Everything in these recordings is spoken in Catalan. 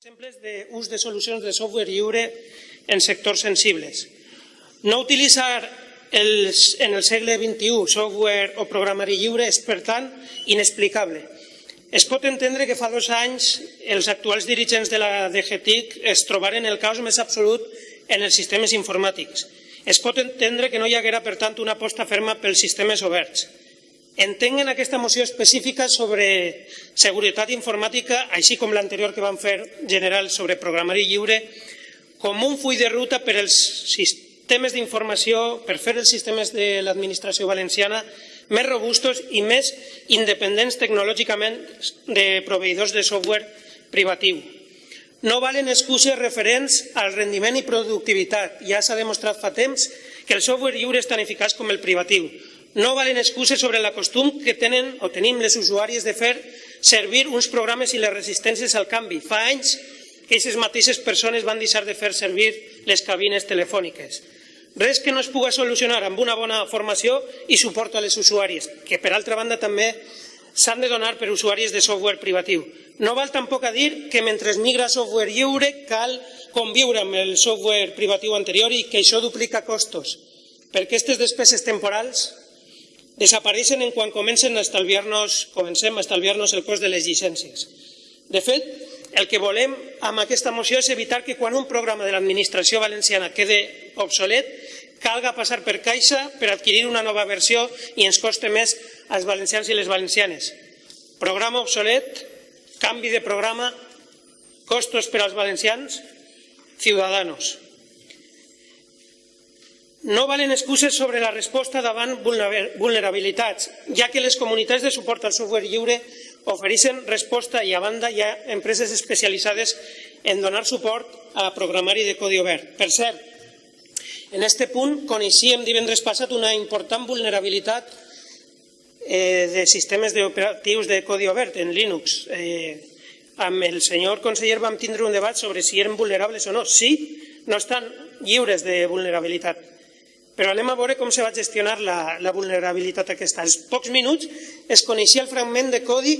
Exemples d'ús de solucions de software lliure en sectors sensibles. No utilitzar els, en el segle XXI software o programari lliure és, per tant, inexplicable. Es pot entendre que fa dos anys els actuals dirigents de la DGTIC es trobaren el caos més absolut en els sistemes informàtics. Es pot entendre que no hi haguera, per tant, una aposta ferma pels sistemes oberts entenguen aquesta moció específica sobre seguretat informàtica, així com l'anterior que van fer general sobre programari lliure, com un full de ruta per als sistemes d'informació, per fer els sistemes de l'administració valenciana més robustos i més independents tecnològicament de proveïdors de software privatiu. No valen excuses referents al rendiment i productivitat. Ja s'ha demostrat fa temps que el software lliure és tan eficaç com el privatiu no valen excuses sobre la costum que tenen o tenim les usuàries de fer servir uns programes i les resistències al canvi. Fa anys que aquestes mateixes persones van deixar de fer servir les cabines telefòniques. Res que no es pugui solucionar amb una bona formació i suport a les usuàries, que per altra banda també s'han de donar per usuàries de software privatiu. No val tampoc a dir que mentre es migra software lliure cal conviure amb el software privatiu anterior i que això duplica costos, perquè aquestes despeses temporals desapareixen en quan comencen a estalviar-nos, comencem a estalviar-nos el cost de les llicències. De fet, el que volem amb aquesta moció és evitar que quan un programa de l'administració valenciana quede obsolet, calga passar per caixa per adquirir una nova versió i ens coste més als valencians i les valencianes. Programa obsolet, canvi de programa, costos per als valencians, ciudadanos. No valen excuses sobre la resposta davant vulnerabilitats, ja que les comunitats de suport al software lliure ofereixen resposta i a banda hi ha empreses especialitzades en donar suport a programari de codi obert. Per cert, en aquest punt coneixíem divendres passat una important vulnerabilitat eh, de sistemes operatius de codi obert en Linux. Eh, amb el senyor conseller vam tindre un debat sobre si eren vulnerables o no. Sí, no estan lliures de vulnerabilitat però anem a veure com se va gestionar la, la vulnerabilitat aquesta. Als pocs minuts es coneixia el fragment de codi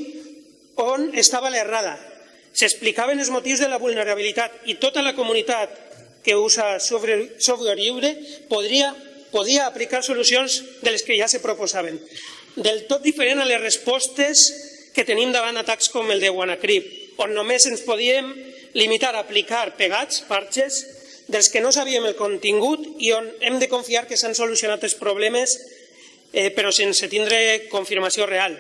on estava l'errada. S'explicaven els motius de la vulnerabilitat i tota la comunitat que usa software, software lliure podria, podia aplicar solucions de les que ja se proposaven. Del tot diferent a les respostes que tenim davant atacs com el de WannaCrypt, on només ens podíem limitar a aplicar pegats, parches, dels que no sabíem el contingut i on hem de confiar que s'han solucionat els problemes eh, però sense tindre confirmació real.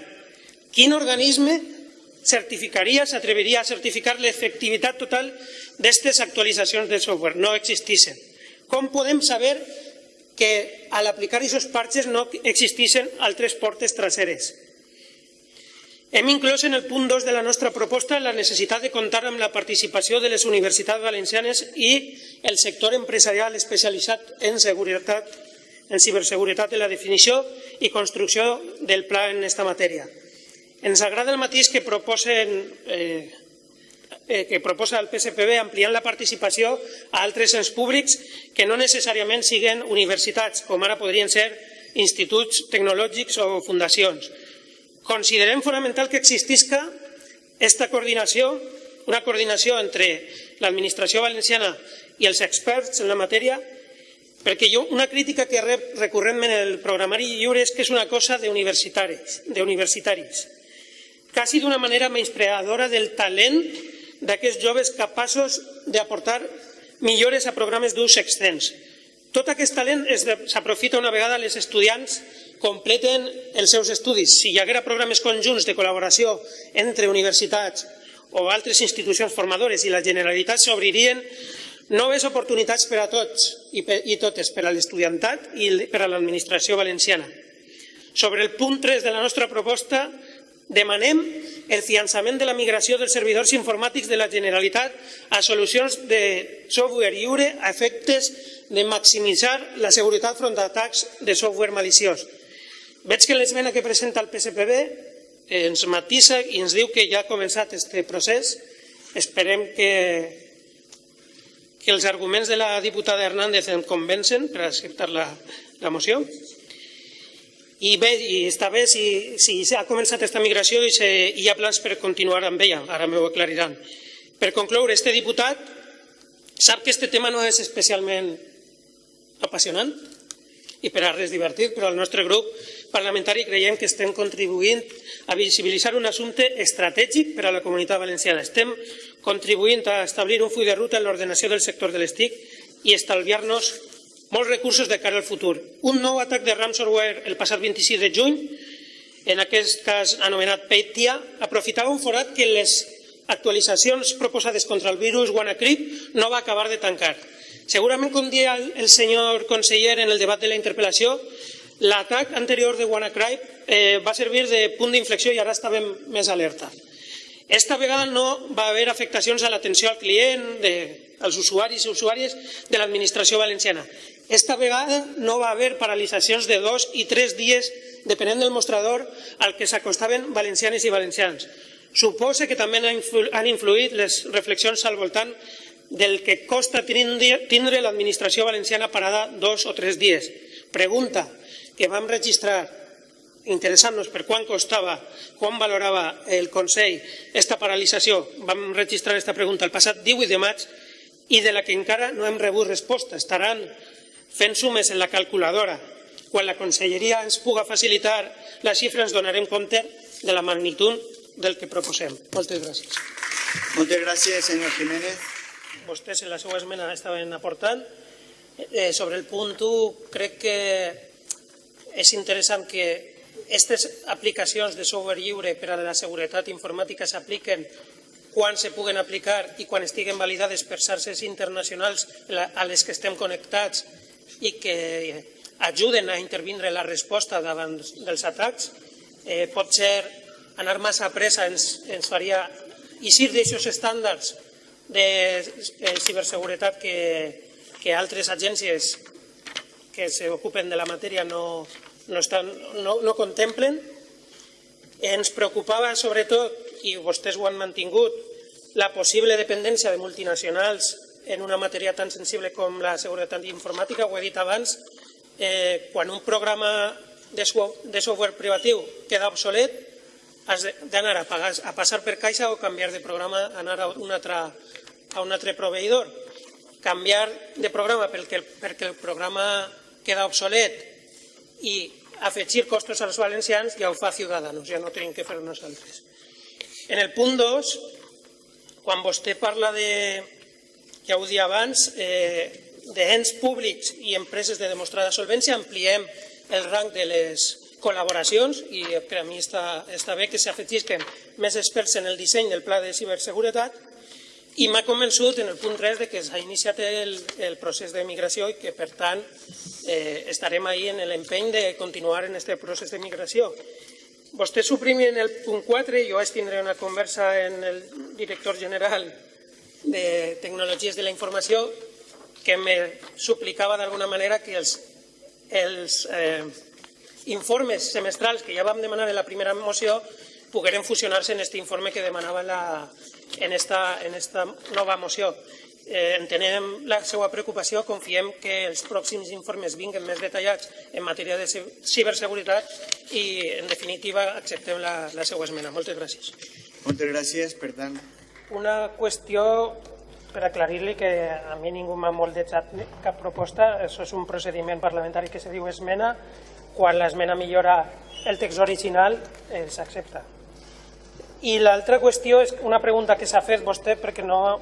Quin organisme certificaria, s'atreviria a certificar l'efectivitat total d'aquestes actualitzacions de software? No existissin. Com podem saber que al aplicar aquests parches no existissin altres portes traseres? Hem inclòs en el punt 2 de la nostra proposta la necessitat de comptar amb la participació de les universitats valencianes i el sector empresarial especialitzat en seguretat, en ciberseguretat de la definició i construcció del pla en aquesta matèria. Ens agrada el mateix que proposen eh, eh, que proposa el PSPB ampliant la participació a altres ens públics que no necessàriament siguen universitats, com ara podrien ser instituts tecnològics o fundacions, Considerem fonamental que existisca aquesta coordinació, una coordinació entre l'administració valenciana i els experts en la matèria, perquè jo una crítica que rep recurrentment en el programari lliure és que és una cosa d'universitaris, d'universitaris, quasi d'una manera menyspreadora del talent d'aquests joves capaços d'aportar millores a programes d'ús extens. Tot aquest talent s'aprofita una vegada als estudiants completen els seus estudis. Si hi haguera programes conjunts de col·laboració entre universitats o altres institucions formadores i la Generalitat s'obririen noves oportunitats per a tots i, i totes, per a l'estudiantat i per a l'administració valenciana. Sobre el punt 3 de la nostra proposta, demanem el finançament de la migració dels servidors informàtics de la Generalitat a solucions de software lliure a efectes de maximitzar la seguretat front a atacs de software maliciós. Veig que l'esmena que presenta el PSPB ens matissa i ens diu que ja ha començat aquest procés. Esperem que, que els arguments de la diputada Hernández em convencen per acceptar la, la moció. I bé, i està bé si, si ha començat aquesta migració i, se, hi ha plans per continuar amb ella, ara m'ho aclariran. Per concloure, este diputat sap que este tema no és especialment apassionant i per a res divertit, però el nostre grup parlamentari creiem que estem contribuint a visibilitzar un assumpte estratègic per a la comunitat valenciana. Estem contribuint a establir un full de ruta en l'ordenació del sector de les TIC i estalviar-nos molts recursos de cara al futur. Un nou atac de ransomware el passat 26 de juny, en aquest cas anomenat Peitia, aprofitava un forat que les actualitzacions proposades contra el virus WannaCrypt no va acabar de tancar. Segurament, com dia el senyor conseller en el debat de la interpel·lació, l'atac anterior de WannaCrypt eh, va servir de punt d'inflexió i ara estàvem més alerta. Esta vegada no va haver afectacions a l'atenció al client, de, als usuaris i usuàries de l'administració valenciana. Esta vegada no va haver paralitzacions de dos i tres dies, depenent del mostrador al que s'acostaven valencianes i valencians. Suposa que també han influït les reflexions al voltant del que costa tindre l'administració valenciana parada dos o tres dies. Pregunta que vam registrar interessant-nos per quan costava, quan valorava el Consell esta paralització. Vam registrar aquesta pregunta el passat 18 de maig i de la que encara no hem rebut resposta. Estaran fent sumes en la calculadora. Quan la Conselleria ens puga facilitar la xifra ens donarem compte de la magnitud del que proposem. Moltes gràcies. Moltes gràcies, senyor Jiménez vostès en la seva esmena estaven aportant. Eh, sobre el punt 1, crec que és interessant que aquestes aplicacions de software lliure per a la seguretat informàtica s'apliquen quan se puguen aplicar i quan estiguen validades per xarxes internacionals a les que estem connectats i que ajuden a intervindre la resposta davant dels atacs. Eh, pot ser anar massa a pressa ens, ens faria eixir d'aixòs estàndards de eh, ciberseguretat que, que altres agències que s'ocupen de la matèria no, no, estan, no, no contemplen. Ens preocupava sobretot, i vostès ho han mantingut, la possible dependència de multinacionals en una matèria tan sensible com la seguretat informàtica, ho he dit abans, eh, quan un programa de, de software privatiu queda obsolet, has d'anar a, a passar per caixa o canviar de programa, anar a una altra a un altre proveïdor, canviar de programa perquè, perquè el programa queda obsolet i afegir costos als valencians ja ho fa Ciudadanos, ja no tenim que fer nosaltres. En el punt 2, quan vostè parla de, ja ho dia abans, eh, d'ens públics i empreses de demostrada solvència, ampliem el rang de les col·laboracions i per a mi està, està bé que s'afegisquen més experts en el disseny del pla de ciberseguretat i m'ha convençut en el punt 3 de que s'ha iniciat el, el procés de migració i que, per tant, eh, estarem ahí en l'empeny de continuar en aquest procés de migració. Vostè suprimien el punt 4 i jo vaig tindre una conversa en el director general de Tecnologies de la Informació que me suplicava d'alguna manera que els, els eh, informes semestrals que ja vam demanar en la primera moció pogueren fusionar-se en aquest informe que demanava la, en esta, en esta nova moció. Eh, entenem la seva preocupació, confiem que els pròxims informes vinguen més detallats en matèria de ciberseguretat i, en definitiva, acceptem la, la seva esmena. Moltes gràcies. Moltes gràcies. Per tant... Una qüestió per aclarir-li que a mi ningú m'ha moldejat cap proposta. Això és un procediment parlamentari que se diu esmena. Quan l'esmena millora el text original, eh, s'accepta. I l'altra qüestió és una pregunta que s'ha fet vostè perquè no,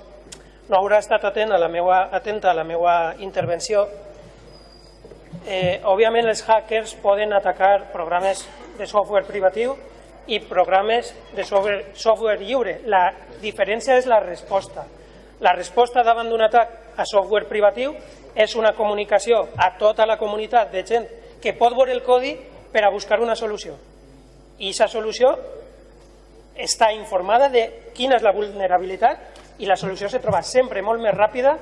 no haurà estat atent a la meua, atenta a la meva intervenció. Eh, òbviament els hackers poden atacar programes de software privatiu i programes de software, software lliure. La diferència és la resposta. La resposta davant d'un atac a software privatiu és una comunicació a tota la comunitat de gent que pot veure el codi per a buscar una solució. I aquesta solució està informada de quina és la vulnerabilitat i la solució se troba sempre molt més ràpida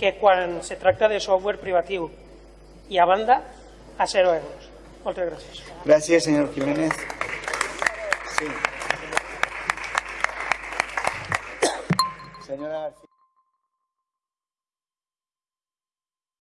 que quan se tracta de software privatiu. I a banda, a 0 euros. Moltes gràcies. Gràcies, senyor Jiménez. Sí. Senyora García.